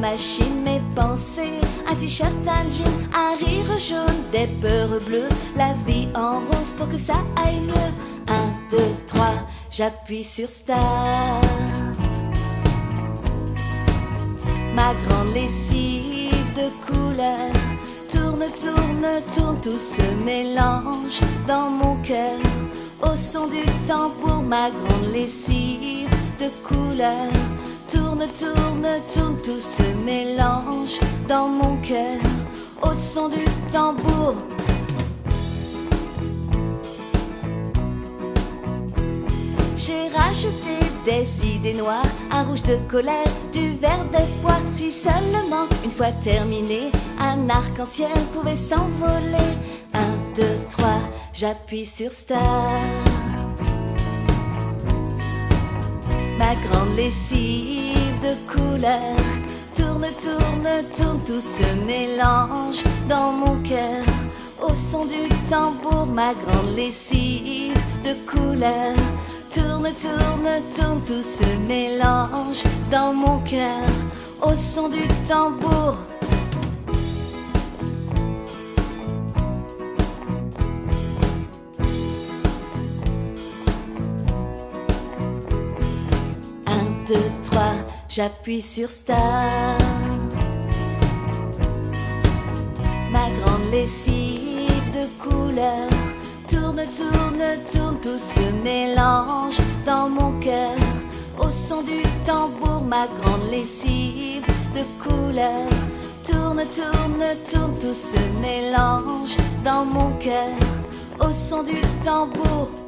machine mes pensées. Un t-shirt, un jean, un rire jaune, des peurs bleues, la vie en rose pour que ça aille mieux. Un, deux, trois, j'appuie sur start. Ma grande lessive de couleur tourne, tourne, tourne, tout se mélange dans mon cœur. Au son du tambour, ma grande lessive de couleur tourne, tourne, tourne, tout se mélange dans mon cœur. Au son du tambour. J'ai rajouté des idées noires, un rouge de colère, du vert d'espoir. Si seulement, une fois terminé, un arc-en-ciel pouvait s'envoler. Un, deux, trois, j'appuie sur start. Ma grande lessive de couleur tourne, tourne, tourne, tout se mélange dans mon cœur. Au son du tambour, ma grande lessive de couleur tourne, tourne, tourne, tout se mélange dans mon cœur. Au son du tambour. Deux, trois, j'appuie sur start. Ma grande lessive de couleur tourne, tourne, tourne, tout se mélange dans mon cœur. Au son du tambour, ma grande lessive de couleur tourne, tourne, tourne, tout se mélange dans mon cœur. Au son du tambour.